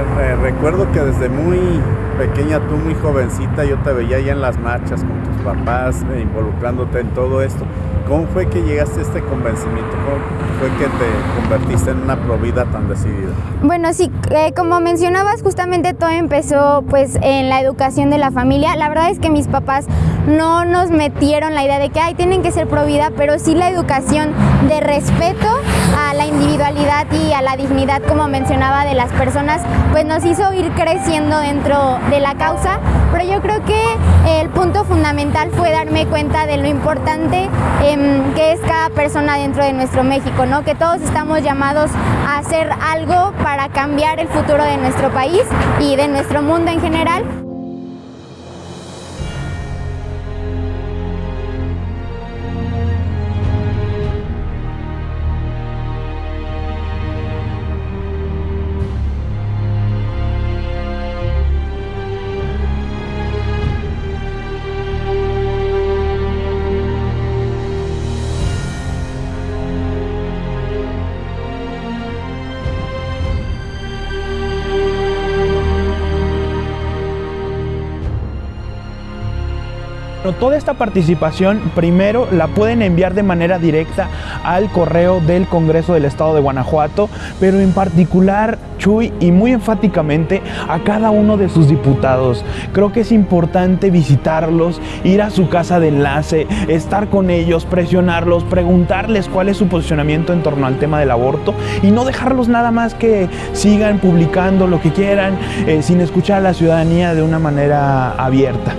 eh, recuerdo que desde muy pequeña, tú muy jovencita, yo te veía ya en las marchas con tus papás, eh, involucrándote en todo esto. ¿Cómo fue que llegaste a este convencimiento? ¿Cómo fue que te convertiste en una provida tan decidida? Bueno, sí, eh, como mencionabas, justamente todo empezó pues en la educación de la familia. La verdad es que mis papás no nos metieron la idea de que, ay, tienen que ser provida, pero sí la educación de respeto a la individualidad y a la dignidad, como mencionaba, de las personas, pues nos hizo ir creciendo dentro de la causa. Pero yo creo que el punto fundamental fue darme cuenta de lo importante em, que es cada persona dentro de nuestro México, ¿no? que todos estamos llamados a hacer algo para cambiar el futuro de nuestro país y de nuestro mundo en general. Toda esta participación primero la pueden enviar de manera directa al correo del Congreso del Estado de Guanajuato, pero en particular, Chuy, y muy enfáticamente a cada uno de sus diputados. Creo que es importante visitarlos, ir a su casa de enlace, estar con ellos, presionarlos, preguntarles cuál es su posicionamiento en torno al tema del aborto y no dejarlos nada más que sigan publicando lo que quieran eh, sin escuchar a la ciudadanía de una manera abierta.